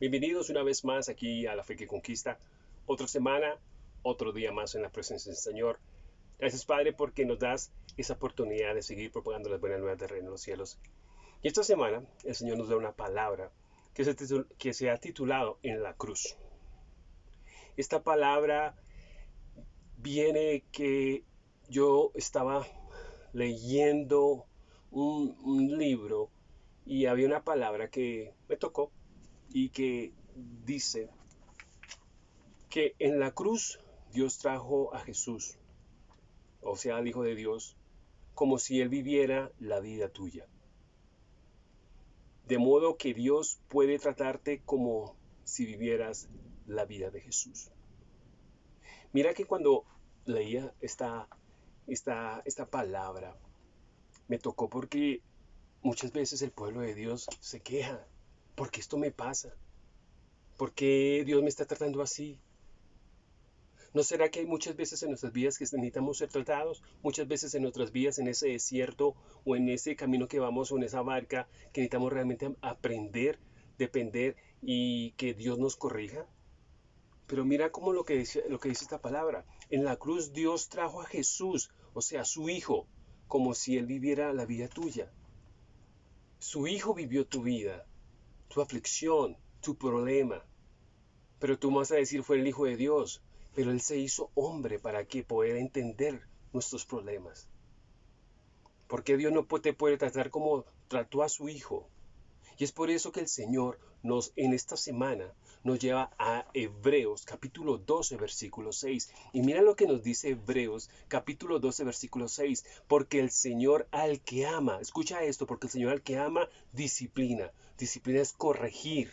Bienvenidos una vez más aquí a la Fe que Conquista. Otra semana, otro día más en la presencia del Señor. Gracias Padre porque nos das esa oportunidad de seguir propagando las buenas nuevas del reino de los cielos. Y esta semana el Señor nos da una palabra que se, ha titulado En la cruz. Esta palabra viene que yo estaba leyendo un libro y había una palabra que me tocó y que dice que en la cruz Dios trajo a Jesús, o sea, al Hijo de Dios, como si Él viviera la vida tuya. De modo que Dios puede tratarte como si vivieras la vida de Jesús. Mira que cuando leía esta, esta, esta palabra, me tocó porque Muchas veces el pueblo de Dios se queja, porque esto me pasa? ¿Por qué Dios me está tratando así? ¿No será que hay muchas veces en nuestras vidas que necesitamos ser tratados? Muchas veces en nuestras vidas, en ese desierto o en ese camino que vamos o en esa barca, que necesitamos realmente aprender, depender y que Dios nos corrija. Pero mira cómo lo que dice, lo que dice esta palabra. En la cruz Dios trajo a Jesús, o sea, su Hijo, como si Él viviera la vida tuya. Su Hijo vivió tu vida, tu aflicción, tu problema. Pero tú vas a decir fue el Hijo de Dios, pero Él se hizo hombre para que pueda entender nuestros problemas. Porque Dios no te puede tratar como trató a su Hijo. Y es por eso que el Señor nos en esta semana nos lleva a Hebreos capítulo 12 versículo 6. Y mira lo que nos dice Hebreos capítulo 12 versículo 6. Porque el Señor al que ama, escucha esto, porque el Señor al que ama disciplina. Disciplina es corregir.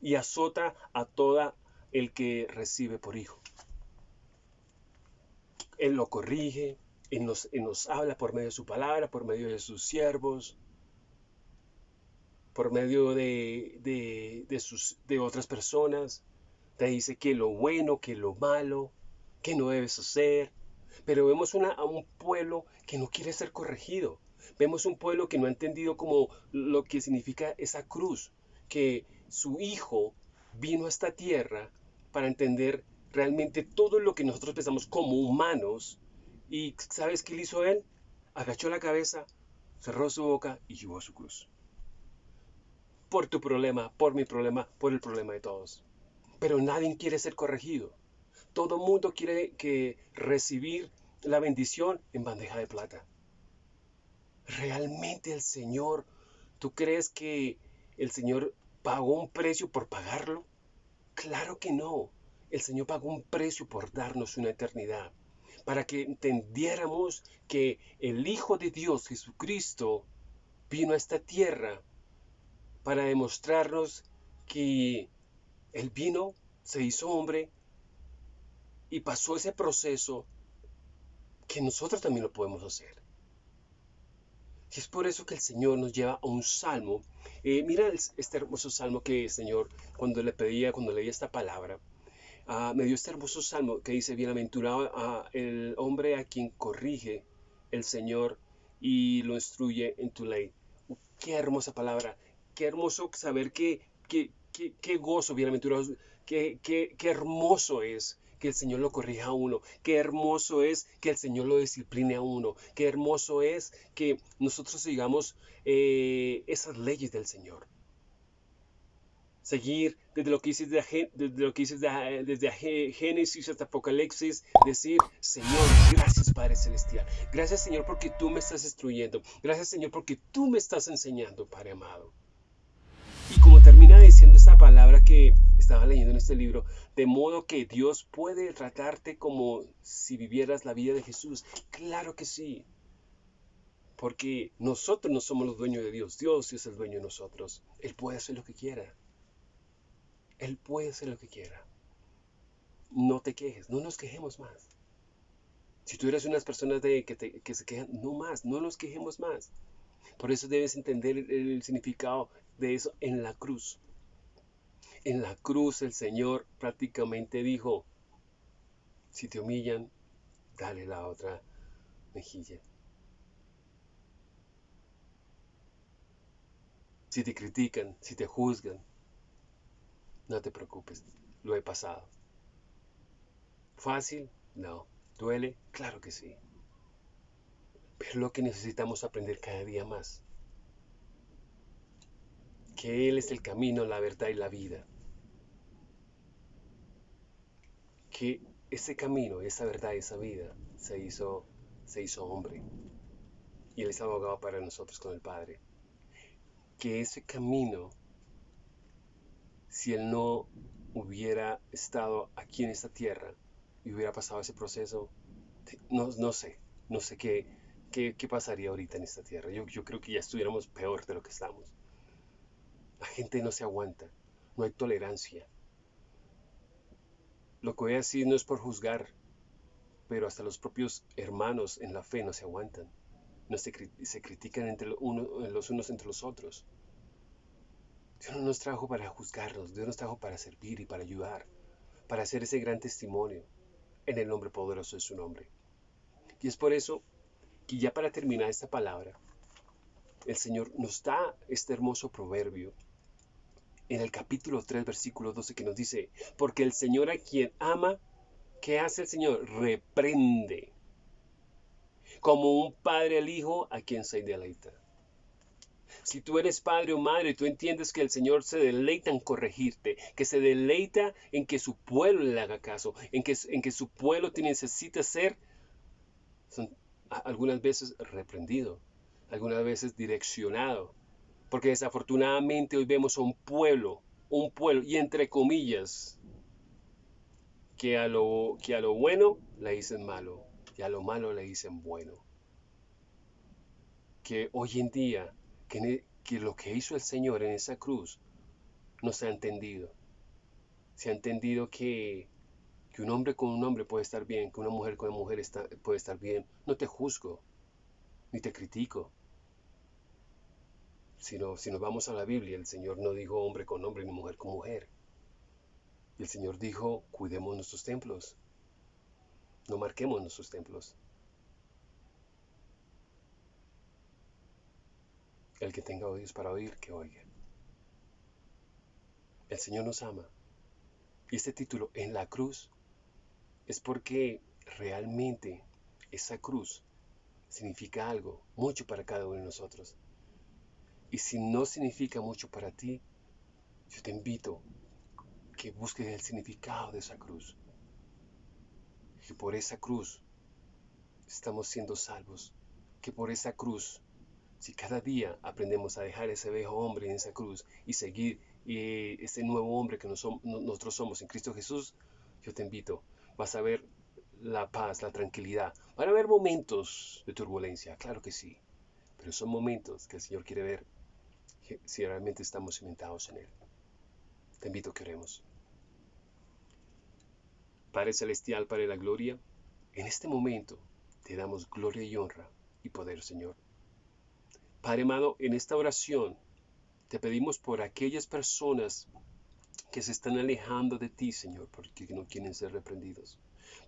Y azota a toda el que recibe por hijo. Él lo corrige, Él nos, él nos habla por medio de su palabra, por medio de sus siervos por medio de, sus, de otras personas. Te dice que lo bueno, que lo malo, que no debes hacer. Pero vemos una, a un pueblo que no quiere ser corregido. Vemos un pueblo que no ha entendido como lo que significa esa cruz, que su hijo vino a esta tierra para entender realmente todo lo que nosotros pensamos como humanos. Y ¿sabes qué hizo él? Agachó la cabeza, cerró su boca y llevó su cruz por tu problema, por mi problema, por el problema de todos. Pero nadie quiere ser corregido. Todo mundo quiere que recibir la bendición en bandeja de plata. ¿Realmente el Señor, tú crees que el Señor pagó un precio por pagarlo? Claro que no. El Señor pagó un precio por darnos una eternidad, para que entendiéramos que el Hijo de Dios, Jesucristo, vino a esta tierra para demostrarnos que el vino, se hizo hombre y pasó ese proceso que nosotros también lo podemos hacer. Y es por eso que el Señor nos lleva a un salmo. Eh, mira este hermoso salmo que el Señor, cuando le pedía, cuando leía esta palabra, ah, me dio este hermoso salmo que dice, bienaventurado a el hombre a quien corrige el Señor y lo instruye en tu ley. Qué hermosa palabra qué hermoso saber que, qué gozo, bienaventurados, qué, qué, qué hermoso es que el Señor lo corrija a uno, qué hermoso es que el Señor lo discipline a uno, qué hermoso es que nosotros sigamos eh, esas leyes del Señor. Seguir desde lo que dices desde, lo que desde Génesis hasta Apocalipsis, decir, Señor, gracias Padre Celestial, gracias Señor porque tú me estás instruyendo, gracias Señor porque tú me estás enseñando, Padre amado. Y como termina diciendo esta palabra que estaba leyendo en este libro, de modo que Dios puede tratarte como si vivieras la vida de Jesús. Claro que sí. Porque nosotros no somos los dueños de Dios, Dios es el dueño de nosotros. Él puede hacer lo que quiera. Él puede hacer lo que quiera. No te quejes, no nos quejemos más. Si tú eres unas personas de, que, que se quejan, no más, no nos quejemos más. Por eso debes entender el, significado de eso en la cruz. En la cruz el Señor prácticamente dijo, si te humillan, dale la otra mejilla. Si te critican, si te juzgan, No te preocupes, lo he pasado. ¿Fácil? No. ¿Duele? Claro que sí. Pero lo que necesitamos aprender cada día más. Que Él es el camino, la verdad y la vida. Que ese camino, esa verdad, esa vida se hizo, se hizo hombre. Y Él es abogado para nosotros con el Padre. Que ese camino, si Él no hubiera estado aquí en esta tierra y hubiera pasado ese proceso, no, no sé, no sé qué, qué, qué, pasaría ahorita en esta tierra. Yo, yo creo que ya estuviéramos peor de lo que estamos. Gente no se aguanta, no hay tolerancia. Lo que voy a no es por juzgar, pero hasta los propios hermanos en la fe no se aguantan. No se, se critican entre uno, los unos entre los otros. Dios no nos trajo para juzgarnos, Dios nos trajo para servir y para ayudar, para hacer ese gran testimonio en el nombre poderoso de su nombre. Y es por eso que ya para terminar esta palabra, el Señor nos da este hermoso proverbio en el capítulo 3, versículo 12, que nos dice, porque el Señor a quien ama, ¿qué hace el Señor? Reprende, como un padre al hijo a quien se deleita. Si tú eres padre o madre, tú entiendes que el Señor se deleita en corregirte, que se deleita en que su pueblo le haga caso, en que, en que su pueblo te necesita ser algunas veces reprendido, algunas veces direccionado, porque desafortunadamente hoy vemos a un pueblo, un pueblo, y entre comillas, que a lo, que a lo bueno le dicen malo y a lo malo le dicen bueno. Que hoy en día, que, que lo que hizo el Señor en esa cruz no se ha entendido. Se ha entendido que, que un hombre con un hombre puede estar bien, que una mujer con una mujer puede estar bien. No te juzgo, ni te critico si nos vamos a la Biblia, el Señor no dijo hombre con hombre ni mujer con mujer. El Señor dijo, cuidemos nuestros templos. No marquemos nuestros templos. El que tenga oídos para oír, que oiga. El Señor nos ama. Y este título, en la cruz, es porque realmente esa cruz significa algo, mucho para cada uno de nosotros. Y si no significa mucho para ti, yo te invito que busques el significado de esa cruz. Que por esa cruz estamos siendo salvos. Que por esa cruz, si cada día aprendemos a dejar ese viejo hombre en esa cruz y seguir ese nuevo hombre que nosotros somos en Cristo Jesús, yo te invito, vas a ver la paz, la tranquilidad. Van a haber momentos de turbulencia, claro que sí, pero son momentos que el Señor quiere ver si realmente estamos cimentados en Él. Te invito a. Padre Celestial, Padre de la Gloria, en este momento te damos gloria y honra y poder, Señor. Padre amado, en esta oración te pedimos por aquellas personas que se están alejando de ti, Señor, porque no quieren ser reprendidos.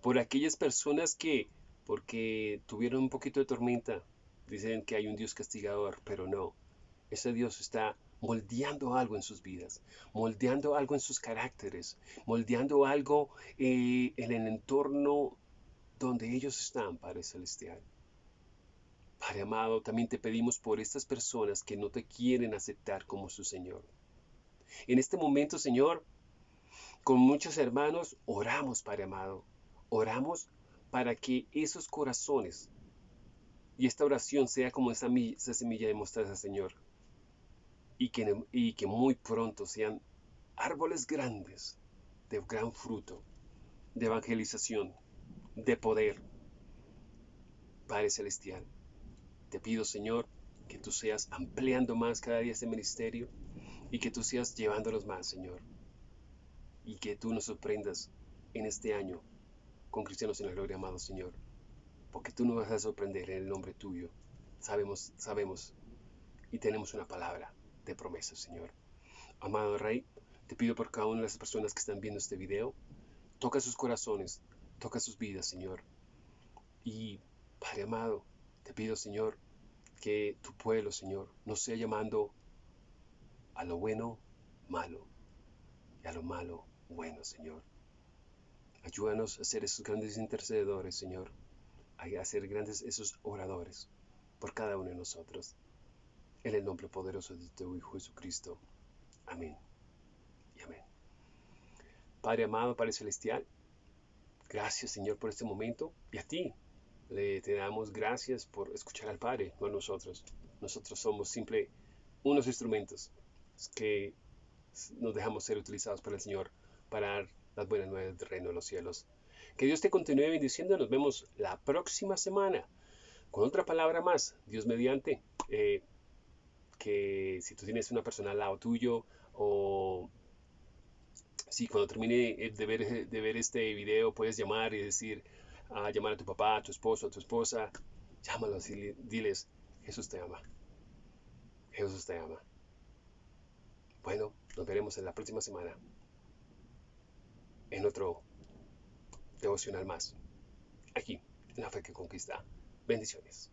Por aquellas personas que, porque tuvieron un poquito de tormenta, dicen que hay un Dios castigador, pero no ese Dios está moldeando algo en sus vidas, moldeando algo en sus caracteres, moldeando algo eh, en el entorno donde ellos están, Padre Celestial. Padre amado, también te pedimos por estas personas que no te quieren aceptar como su Señor. En este momento, Señor, con muchos hermanos, oramos, Padre amado, oramos para que esos corazones y esta oración sea como esa, semilla de mostaza, Señor, y que, y que muy pronto sean árboles grandes de gran fruto, de evangelización, de poder. Padre Celestial, te pido Señor que tú seas ampliando más cada día este ministerio y que tú seas llevándolos más, Señor. Y que tú nos sorprendas en este año con cristianos en la gloria, amado Señor. Porque tú nos vas a sorprender en el nombre tuyo. Sabemos, sabemos y tenemos una palabra de promesas, Señor. Amado Rey, te pido por cada una de las personas que están viendo este video, toca sus corazones, toca sus vidas, Señor. Y, Padre amado, te pido, Señor, que tu pueblo, Señor, no sea llamando a lo bueno malo y a lo malo bueno, Señor. Ayúdanos a ser esos grandes intercedores, Señor, a ser grandes esos oradores por cada uno de nosotros. En el nombre poderoso de tu Hijo Jesucristo. Amén. Y amén. Padre amado, Padre celestial, gracias Señor por este momento y a ti le te damos gracias por escuchar al Padre, no a nosotros. Nosotros somos simple unos instrumentos que nos dejamos ser utilizados por el Señor para dar las buenas nuevas del reino de los cielos. Que Dios te continúe bendiciendo. Nos vemos la próxima semana con otra palabra más, Dios mediante. Eh, que si tú tienes una persona al lado tuyo o si cuando termine de ver, de ver este video puedes llamar y decir, a llamar a tu papá, a tu esposo, a tu esposa, llámalos y diles, Jesús te ama. Jesús te ama. Bueno, nos veremos en la próxima semana en otro devocional más. Aquí, en la fe que conquista. Bendiciones.